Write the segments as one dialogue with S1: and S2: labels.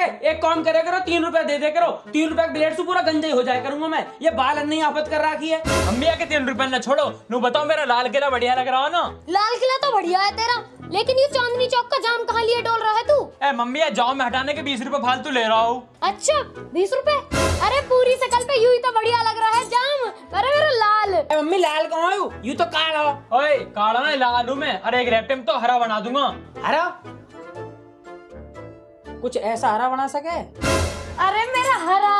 S1: एक काम करे करो तीन रुपए दे दे करो। तीन रुपए ब्लेड से पूरा गंजा हो जाए करूँगा मैं। ये बाल नहीं आफत कर रखी है।
S2: मम्मी आके तीन रुपए ना छोड़ो। नू बताओ मेरा लाल किला बढ़िया लग रहा हो ना?
S3: लाल किला तो बढ़िया है तेरा लेकिन ये चांदनी चौक का जाम कहाँ लिए डोल रहा है तू?
S2: ए मम्मी ये जाओ मैं हटाने के बीस रुपए फालतू ले रहा हूँ।
S3: अच्छा बीस रुपए अरे पूरी शकल पे यू ही तो बढ़िया लग रहा है जाम। अरे मेरा लाल।
S1: ए, मम्मी लाल कहाँ यू तो काला। हो
S2: ओए काला ना लाल हूँ मैं। अरे एक रैप्टे में तो हरा बना दूँगा।
S1: हरा? कुछ ऐसा हरा बना सके?
S3: अरे मेरा हरा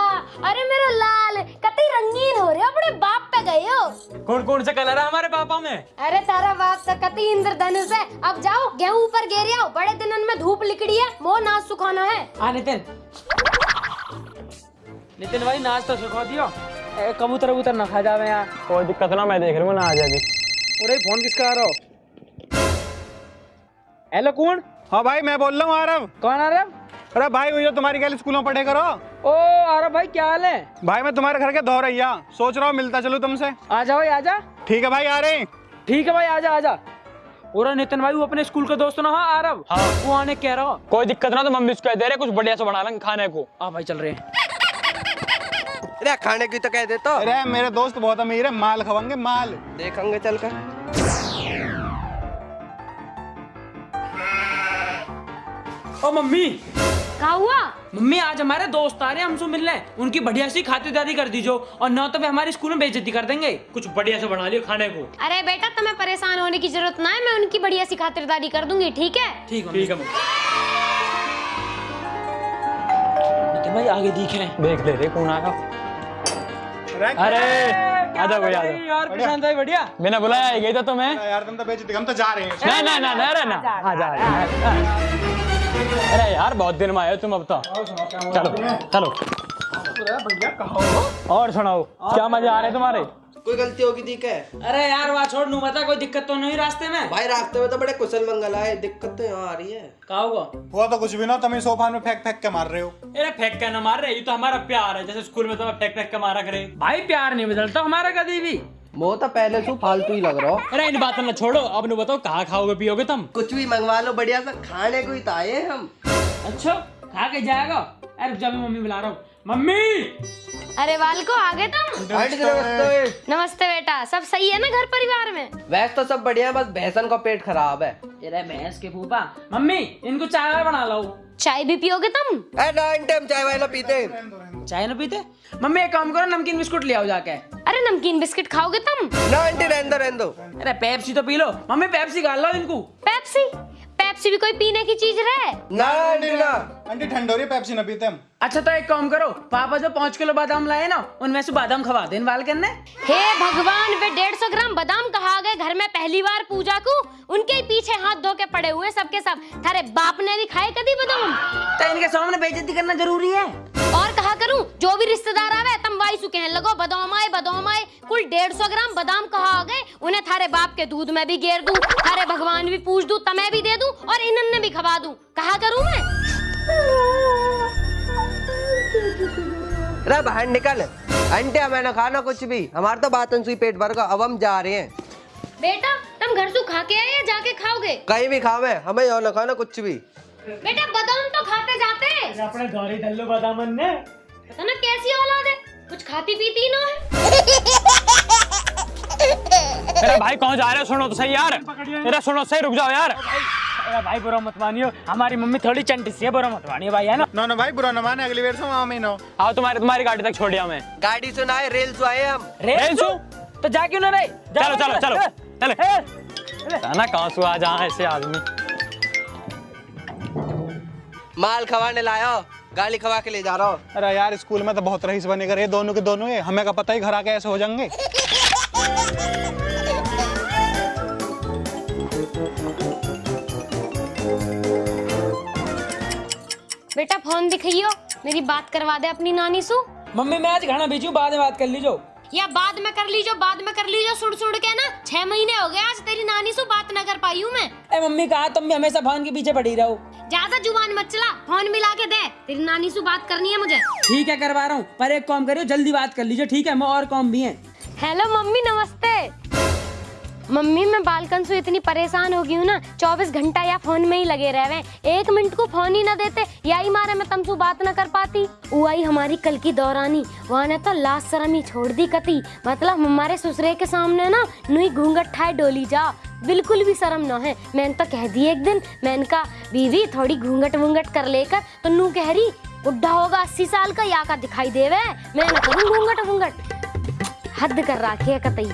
S3: अरे मेरा लाल कतई रंगीन हो रहे हो अपने बाप पे गए हो।
S2: कौन कौन से कलर है हमारे पापा में?
S3: अरे तारा बाप तो कतई इंद्रधनुष है। अब जाओ गेहूँ ऊपर गिर आओ बड़े दिनन में धूप लिकड़ी है मोह नाच सुखाना है।
S1: हाँ नितिन। नितिन भाई नाच तो सुखा दियो। ए, कबूतर कबूतर ना खा जावे यार।
S2: कोई दिक्कत ना मैं देख रहा हूँ ना आ जाएगी।
S1: अरे फ़ोन किसका आ रहा हो? हेलो कौन?
S4: हाँ भाई मैं बोल रहा हूँ आरव।
S1: कौन आ रहा
S4: अरे भाई वही तुम्हारी गैल स्कूलों में पढ़े करो।
S1: ओ अरे भाई क्या हाल है?
S4: भाई मैं तुम्हारे घर के दो रैया सोच रहा हूँ मिलता चलूँ तुमसे।
S1: आ जा भाई आ जा।
S4: ठीक है भाई आ रहे।
S1: ठीक है भाई आ जा आ जा। और नितिन भाई वो अपने स्कूल का दोस्त ना हाँ आरव।
S2: हाँ।
S1: वो आने कह रहा हो।
S2: कोई दिक्कत ना तो मम्मी उसको दे रहे कुछ बढ़िया से बना लेंगे खाने को।
S1: आ भाई चल रहे हैं।
S5: अरे खाने की तो कह देता
S4: अरे मेरे दोस्त बहुत अमीर है माल खवाएँगे माल।
S5: देखेंगे चल कर
S1: ओ मम्मी।
S3: क्या हुआ?
S1: मम्मी आज हमारे दोस्त आ रहे हैं हमसे मिलने उनकी बढ़िया सी खातिरदारी कर दीजो और न तो वे हमारे स्कूल में बेइज्जती कर देंगे।
S2: कुछ बढ़िया से बना लियो खाने को।
S3: अरे बेटा तुम्हें परेशान होने की ज़रूरत ना है मैं उनकी बढ़िया सी खातिरदारी कर दूँगी ठीक है?
S1: ठीक है
S2: ठीक है
S1: भाई आगे दिख रहे हैं।
S2: देख ले रे कौन आगा अरे आ जाओ भाई आ
S1: यार प्रशांत भाई बढ़िया।
S2: बिना बुलाया ही गई था तुम्हें?
S4: यार तुम तो बेचते हम तो जा रहे हैं।
S2: ना ना ना ना ना आ जा आ जा। अरे यार बहुत दिन में आए तुम अब तो। चलो चलो। और सुनाओ क्या मज़ा आ रहे तुम्हारे?
S5: कोई गलती होगी ठीक है
S1: अरे यार वहाँ छोड़ नू बता कोई दिक्कत तो नहीं रास्ते में?
S5: भाई रास्ते में तो बड़े कुशल मंगल आए दिक्कत तो यहाँ आ रही है।
S1: कहा होगा
S4: हुआ तो कुछ भी ना तुम इस सोफा में फेंक फेंक के मार रहे हो।
S2: अरे फेंक के ना मार रहे ये तो हमारा प्यार है जैसे स्कूल में तुम्हें फेंक फेंक के मारा करे।
S1: भाई प्यार नहीं बदलता हमारा कभी भी।
S5: वो तो पहले से फालतू ही लग रहा हो।
S2: अरे इन बातों ना छोड़ो। अब नु बताओ कहाँ खाओगे पियोगे तुम?
S5: कुछ भी मंगवा लो बढ़िया सा। खाने को ही तो आए हम।
S1: अच्छा खा के जाएगा? अरे रुक जा मैं मम्मी बुला रहा हूँ। मम्मी!
S3: अरे वाल को आ गए तुम?
S5: नमस्ते
S3: नमस्ते। बेटा सब सही है ना घर परिवार में?
S5: वैसे तो सब बढ़िया बस भैंसन का पेट खराब है।
S1: तेरे भैंस के फूफा। मम्मी इनको चाय बना लो
S3: चाय भी पियोगे तुम?
S5: ए टाइम चाय ना पीते
S1: चाय ना पीते? मम्मी एक काम करो नमकीन बिस्कुट ले आओ जाके।
S3: अरे नमकीन बिस्किट खाओगे तुम?
S5: ना आंटी रहने दो रहने दो।
S1: अरे पेप्सी तो पी लो। मम्मी पेप्सी गाल लो इनको।
S3: पेप्सी? पेप्सी भी कोई पीने की चीज़ रहे
S5: ना आंटी ना।
S4: आंटी ठंड हो रही पेप्सी ना पीते हम।
S1: अच्छा तो एक काम करो पापा जो पाँच किलो बादाम लाए ना उनमें से बादाम खवा दे बाल करने।
S3: हे भगवान वे डेढ़ सौ ग्राम बादाम कहा गए? घर में पहली बार पूजा को उनके पीछे हाथ धो के पड़े हुए सबके सब। थारे बाप ने भी खाए कभी बादाम?
S1: तो इनके सामने बेइज्जती करना ज़रूरी है।
S3: और कहा करूँ? जो भी रिश्तेदार आवे तम वाई सु कहने लगो बादाम आए बादाम आए। कुल डेढ़ सौ ग्राम बादाम कहा आ गए? उन्हें थारे बाप के दूध में भी गेर दूँ थारे भगवान भी पूछ दूँ तमें भी दे दूँ और इन्हन ने भी खवा दूँ। कहा करूँ मैं?
S5: अरे बाहर निकल। आंटी हमें ना खाना कुछ भी। हमारा तो बातन सुई पेट भर का अब हम जा रहे हैं।
S3: बेटा तुम घर से खा के आए या जाके खाओगे?
S5: कहीं भी खावे हमें यहाँ ना खाना कुछ भी।
S3: बेटा बादाम तो खाते जाते
S2: अपने गाड़ी डल्लो बादामन ने
S3: पता ना कैसी औलाद है? कुछ खाती पीती ना है।
S2: अरे भाई कौन जा रहे हो? सुनो तो सही यार। अरे सुनो सही रुक जाओ यार। अरे भाई बुरा मत मानियो। हमारी मम्मी थोड़ी चंटी सी है बुरा मत मानियो भाई है ना?
S4: ना ना भाई बुरा ना माने। अगली बार से वहाँ में नो
S2: आओ तुम्हारी तुम्हारी गाड़ी तक छोड़ दिया मैं।
S5: गाड़ी से सुनाए रेल से आए हम।
S1: रेल
S2: सु?
S1: तो जा क्यों ना रहे जा
S2: चलो चलो। चलो। चलो। ना कहाँ से आ जहाँ ऐसे आदमी।
S5: माल खवाने लाया। गाली खवा के ले जा रहा हूँ।
S4: अरे यार स्कूल में तो बहुत रईस बने करे दोनों के दोनों है हमें का पता ही घर आके ऐसे हो जाएँगे?
S3: बेटा फ़ोन दिखाइयो। मेरी बात करवा दे अपनी नानी सु।
S1: मम्मी मैं आज खाना भेजू बाद में बात कर लीजो।
S3: या बाद में कर लीजो बाद में कर लीजो सुड़ सुड़ के ना। छह महीने हो गए आज तेरी नानी से बात न कर पाई हूँ मैं।
S1: ए मम्मी कहा तुम भी हमेशा फ़ोन के पीछे पड़ी रहो।
S3: ज़्यादा ज़ुबान मत चला फ़ोन मिला के दे। तेरी नानी से बात करनी है मुझे।
S1: ठीक है करवा रहा हूँ पर एक काम करियो जल्दी बात कर लीजिए ठीक है? मैं और काम भी है।
S3: हेलो मम्मी नमस्ते। मम्मी, मैं बालकन से इतनी परेशान हो गई हूँ ना, चौबीस घंटा या फ़ोन में ही लगे रहे एक मिनट को फ़ोन ही ना देते, या ही मारे मैं तुमसे बात ना कर पाती। वो हमारी कल की दौरानी, वहाँ ने तो लास्ट शर्म ही छोड़ दी कती। मतलब हमारे ससुरे के सामने ना, नुई घूंघट ठाए डोली जा। बिल्कुल भी शर्म ना है। मैंने तो कह दी एक दिन, मैंने कहा, बीवी, थोड़ी घूंघट वूंघट कर लेकर तो नू कह रही बुढ़ा होगा अस्सी साल का, या का दिखाई देवे? मैं ना करूँ घूंघट वूंघट? हद कर रखी है कतई।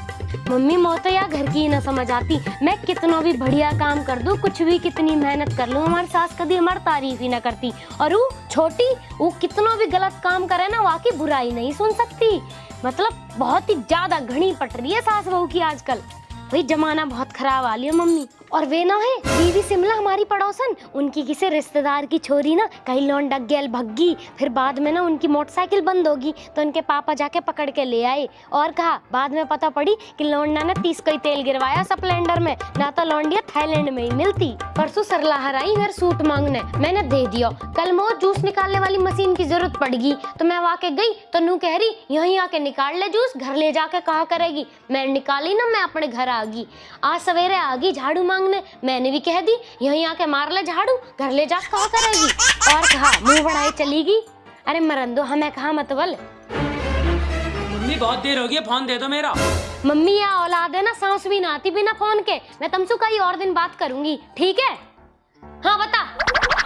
S3: मम्मी मोतो या घर की ना समझ आती। मैं कितना भी बढ़िया काम कर दूँ, कुछ भी कितनी मेहनत कर लूँ, हमारी सास कभी हमारी तारीफ़ ही ना करती। और वो छोटी, वो कितना भी गलत काम करे ना, वाकई बुराई नहीं सुन सकती। मतलब बहुत ही ज़्यादा घनी पट रही है सास बहू की आजकल। भाई जमाना बहुत खराब आ लिया, मम्मी। और वे ना है, बीवी सिमला हमारी पड़ोसन। उनकी किसी रिश्तेदार की छोरी ना, कहीं लोन डग गया भग्गी फिर बाद में ना, उनकी मोटरसाइकिल बंद होगी तो उनके पापा जाके पकड़ के ले आए। और कहा, बाद में पता पड़ी कि लौंडा ने तीस कोई तेल गिरवाया स्प्लेंडर में। ना तो लौंडिया थाईलैंड में ही मिलती। परसों सरलाहर आई मेरे सूट मांगने। मैंने दे दिया। कल मो जूस निकालने वाली मशीन की ज़रूरत पड़गी तो मैं वहाँ के गई तो नू कह रही, यहीं आके निकाल ले जूस, घर ले जाके कहा करेगी? मैं निकाली ना, मैं अपने घर आ गई आज सवेरे आ गई झाड़ू मांगने। मैंने भी कह दी यहीं आके मार ले झाड़ू घर ले जा कहा करेगी? और कहा मुँह बढ़ाए चली गई अरे मरन दो हमें कहा मतबल
S1: मम्मी बहुत देर हो गई फ़ोन दे दो मेरा।
S3: मम्मी या औलाद है ना सांस भी ना आती बिना फ़ोन के। मैं तुमसे कई और दिन बात करूँगी ठीक है? हाँ बता।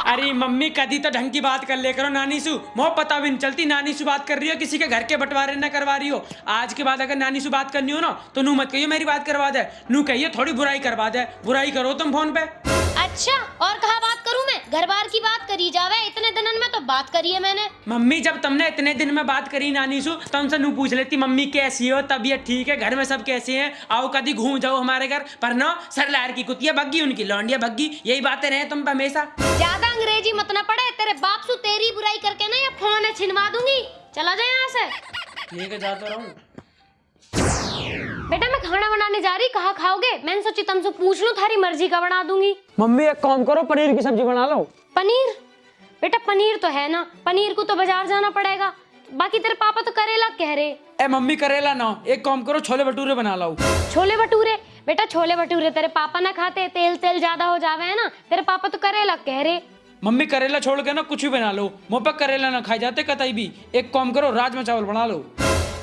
S1: अरे मम्मी कदी तो ढंग की बात कर ले करो नानी सु मोह पता भी नहीं चलती नानी सु बात कर रही हो, किसी के घर के बंटवारे ना करवा रही हो। आज के बाद अगर नानी सु बात करनी हो ना तो नू मत कहियो मेरी बात करवा दे। नू कहिए थोड़ी बुराई करवा दे। बुराई करो तुम फ़ोन पे।
S3: अच्छा और कहा बात करूँ मैं? घर बार की बात करी जावे इतने दिनन में तो बात करी है मैंने।
S1: मम्मी जब तुमने इतने दिन में बात करी नानी सु तो हमसे नू पूछ लेती मम्मी कैसी हो? तबीयत ठीक है? घर में सब कैसे हैं? आओ कभी घूम जाओ हमारे घर। पर ना सर लहर की कुतिया भग्गी उनकी लौंडिया भग्गी यही बातें रहे तुम हमेशा।
S3: ज़्यादा अंग्रेज़ी मत ना पड़े तेरे बाप सु तेरी बुराई करके ना ये फ़ोन है छिनवा दूँगी। चला जाए यहाँ से।
S1: लेके जाता रहूँ।
S3: बनाने जा रही? कहा खाओगे? मैंने सोची तुमसे पूछ लूँ थारी मर्ज़ी का बना दूँगी।
S2: मम्मी एक काम करो पनीर की सब्ज़ी बना लो।
S3: पनीर? बेटा पनीर तो है ना। पनीर को तो बाज़ार जाना पड़ेगा। बाकी तेरे पापा तो करेला कह रहे।
S1: ए मम्मी करेला ना। एक काम करो छोले भटूरे बना लाओ।
S3: छोले भटूरे? बेटा छोले भटूरे तेरे पापा ना खाते। तेल तेल ज़्यादा हो जावे है ना? तेरे पापा तो करेला कह रहे।
S1: मम्मी करेला छोड़ के ना कुछ भी बना लो। मुँह पे करेला ना खाए जाते कतई भी। एक काम करो राजमा चावल बना लो।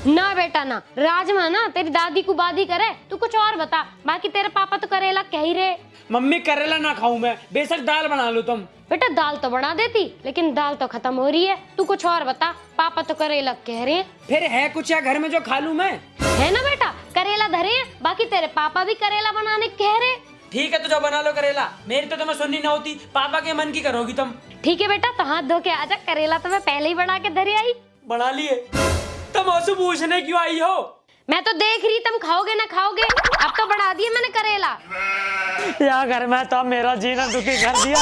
S3: ना बेटा ना राजमा ना तेरी दादी को बादी करे तू कुछ और बता बाकी तेरे पापा तो करेला कह ही रहे।
S1: मम्मी करेला ना खाऊं मैं बेशक दाल बना लो तुम।
S3: बेटा दाल तो बना देती लेकिन दाल तो खत्म हो रही है तू कुछ और बता पापा तो करेला कह रहे हैं।
S1: फिर है कुछ या घर में जो खा लूँ मैं?
S3: है ना बेटा करेला धरे हैं बाकी तेरे पापा भी करेला बनाने कह रहे
S1: ठीक है तो जो बना लो करेला मेरी तो तुम्हें सुननी ना होती पापा के मन की करोगी तुम।
S3: ठीक है बेटा तो हाथ धो के आजा करेला तो मैं पहले ही बना के धरे आई।
S1: बना लिए। तुम उससे पूछने क्यों आई हो?
S3: मैं तो देख रही तुम खाओगे ना खाओगे? अब तो बढ़ा दिया मैंने करेला।
S2: या घर में तो मेरा जीना दुखी कर दिया।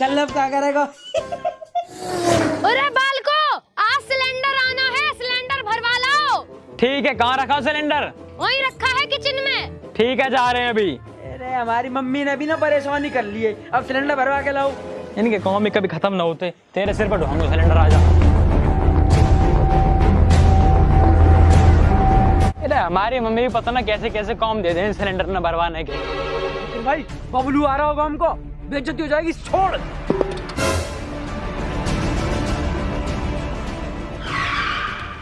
S1: कल अब क्या करेगा?
S3: अरे बालको आज सिलेंडर आना है सिलेंडर भरवा लाओ।
S2: ठीक है कहाँ रखा सिलेंडर?
S3: वहीं रखा
S2: ठीक है जा रहे हैं अभी।
S1: अरे हमारी मम्मी ने भी ना परेशानी कर ली है। अब सिलेंडर भरवा के लाओ।
S2: इनके काम भी कभी खत्म ना होते। तेरे सिर पर ढोंगो सिलेंडर आ जा अरे हमारी मम्मी भी पता ना कैसे कैसे काम दे दें सिलेंडर न भरवाने के।
S1: लेकिन भाई बबलू आ रहा होगा हमको। बेइज्जती हो जाएगी छोड़।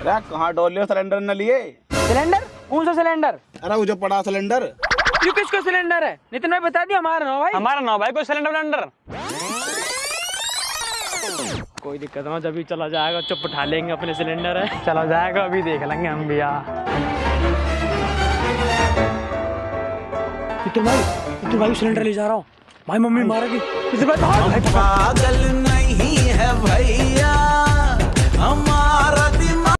S6: अरे कहाँ डोल लियो सिलेंडर न लिए?
S1: सिलेंडर? कौन सा सिलेंडर
S6: अरे वो जो पड़ा सिलेंडर
S1: ये किसका सिलेंडर है? नितिन भाई बता दिया हमारा ना भाई।
S2: हमारा नौ भाई कोई सिलेंडर विलेंडर कोई दिक्कत ना जब भी चला जाएगा चुप उठा लेंगे अपने सिलेंडर है। चला जाएगा अभी देख लेंगे हम भी यार
S1: नितिन भाई नितिन भाई सिलेंडर ले जा रहा हूँ। भाई मम्मी मारेगी। भाग भाई
S7: पागल नहीं है भैया।